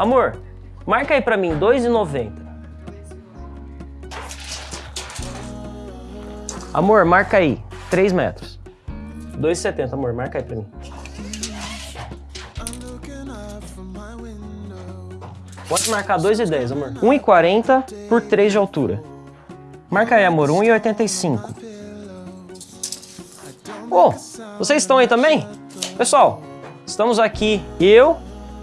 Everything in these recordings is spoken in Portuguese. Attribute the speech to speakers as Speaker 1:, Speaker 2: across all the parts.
Speaker 1: Amor, marca aí pra mim 2,90. Amor, marca aí 3 metros. 2,70, amor, marca aí pra mim. Pode marcar 2,10, amor. 1,40 por 3 de altura. Marca aí, amor, 1,85. Ô, oh, vocês estão aí também? Pessoal, estamos aqui, eu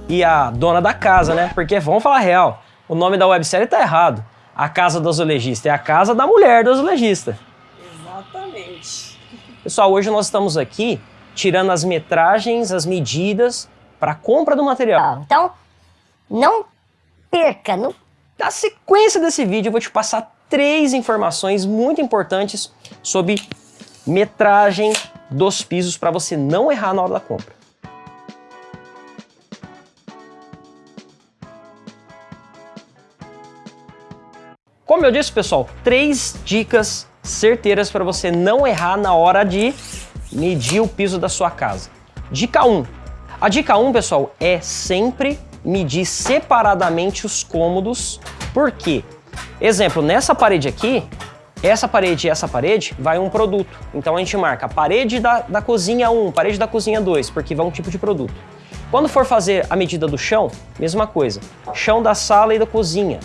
Speaker 1: e a dona da casa, né? Porque, vamos falar real, o nome da websérie tá errado. A Casa do Azulejista é a casa da mulher do azulejista.
Speaker 2: Exatamente.
Speaker 1: Pessoal, hoje nós estamos aqui tirando as metragens, as medidas para compra do material.
Speaker 3: Então, não perca. Não...
Speaker 1: Na sequência desse vídeo, eu vou te passar três informações muito importantes sobre metragem dos pisos para você não errar na hora da compra. Como eu disse, pessoal, três dicas certeiras para você não errar na hora de medir o piso da sua casa. Dica 1. A dica 1, pessoal, é sempre medir separadamente os cômodos. Por quê? Exemplo, nessa parede aqui, essa parede e essa parede vai um produto. Então a gente marca parede da, da cozinha 1, parede da cozinha 2, porque vai um tipo de produto. Quando for fazer a medida do chão, mesma coisa. Chão da sala e da cozinha,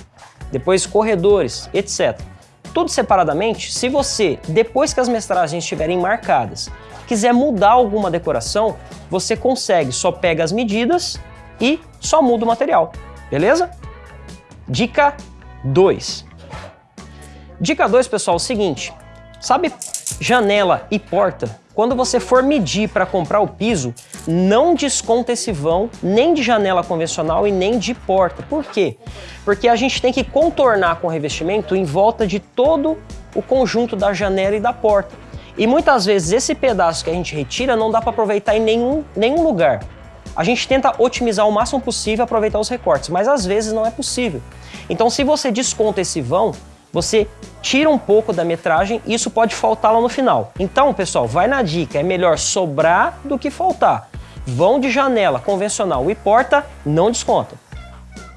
Speaker 1: depois corredores, etc. Tudo separadamente, se você, depois que as metragens estiverem marcadas, quiser mudar alguma decoração, você consegue, só pega as medidas e só muda o material, beleza? Dica 2. Dica 2, pessoal, é o seguinte, sabe janela e porta? Quando você for medir para comprar o piso, não desconta esse vão nem de janela convencional e nem de porta. Por quê? Porque a gente tem que contornar com o revestimento em volta de todo o conjunto da janela e da porta. E muitas vezes esse pedaço que a gente retira não dá para aproveitar em nenhum, nenhum lugar. A gente tenta otimizar o máximo possível aproveitar os recortes, mas às vezes não é possível. Então se você desconta esse vão, você tira um pouco da metragem e isso pode faltar lá no final. Então, pessoal, vai na dica, é melhor sobrar do que faltar. Vão de janela convencional e porta, não desconta.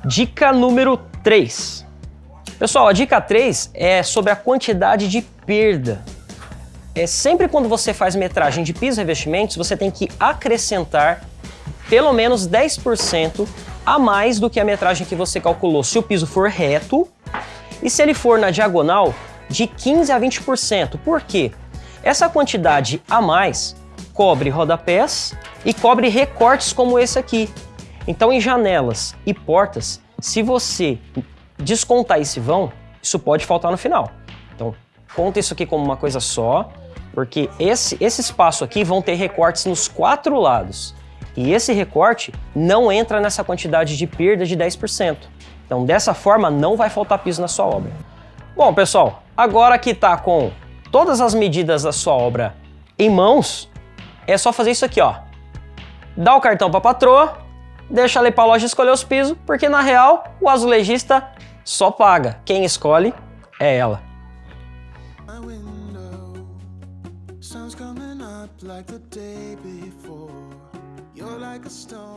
Speaker 1: Dica número 3. Pessoal, a dica 3 é sobre a quantidade de perda. É sempre quando você faz metragem de pisos e revestimentos, você tem que acrescentar pelo menos 10% a mais do que a metragem que você calculou se o piso for reto e se ele for na diagonal, de 15% a 20%. Por quê? Essa quantidade a mais cobre rodapés e cobre recortes como esse aqui. Então, em janelas e portas, se você descontar esse vão, isso pode faltar no final. Então, conta isso aqui como uma coisa só, porque esse, esse espaço aqui vão ter recortes nos quatro lados. E esse recorte não entra nessa quantidade de perda de 10%. Então, dessa forma, não vai faltar piso na sua obra. Bom, pessoal, agora que está com todas as medidas da sua obra em mãos, é só fazer isso aqui, ó. Dá o cartão para a patroa, deixa ir para a loja escolher os pisos, porque na real, o azulejista só paga. Quem escolhe é ela. like the day before. You're like a stone.